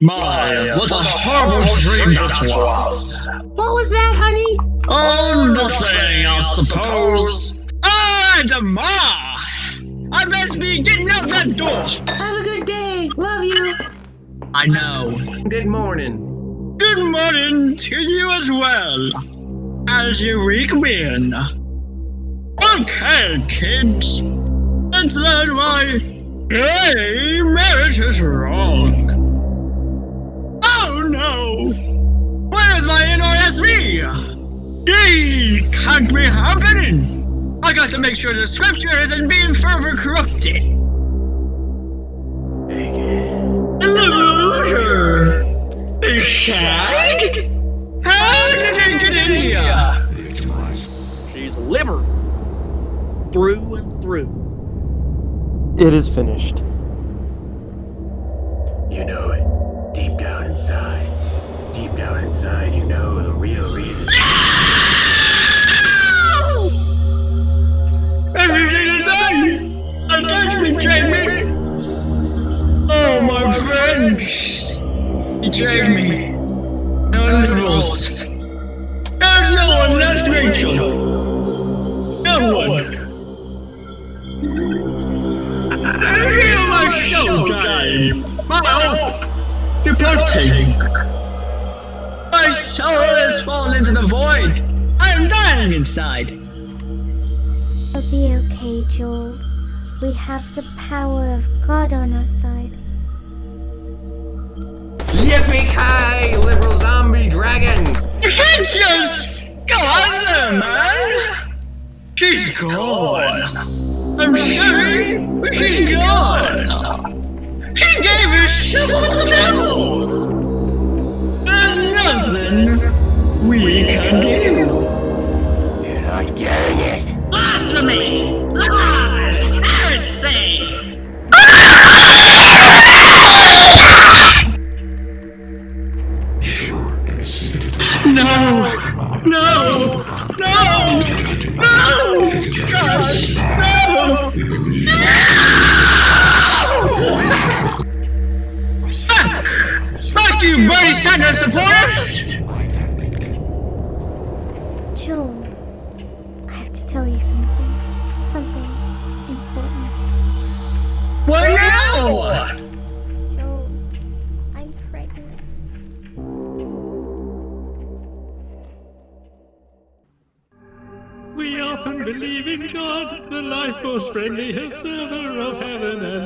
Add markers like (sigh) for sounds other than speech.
My, what a horrible dream that was! What was that, honey? Oh, nothing, I suppose. Ah, Demar! I best be getting out that door! Have a good day. Love you. I know. Good morning. Good morning to you as well. How's your week been? Okay, kids. Let's learn why gay marriage is wrong. NRSV? Can't be happening! I got to make sure the scripture isn't being further corrupted. Loser! The shag? How did it get in here? She's liver through and through. It is finished. You know it. Deep down inside. Deep down inside, you know the real reason. (laughs) Everything is done! I touched me, Oh, my friends! Betrayed me. No liberals. There's no one left, Rachel. No one. I feel my showtime. My hope departing. Into the void. I am dying inside. It'll be okay, Joel. We have the power of God on our side. Yippee-ki, liberal zombie dragon! You go on there, man. She's gone. I'm sorry, but she's gone. She gave herself to the devil. There's nothing we can do. You're not getting it. Blasphemy! Lies! Heresy! No! No! No! No! Gosh! No! Back! Back, you Bernie Sanders supporters! Joel, I have to tell you something. Something important. What now? Joel, I'm pregnant. We often believe in God, the life most friendly observer of heaven and earth.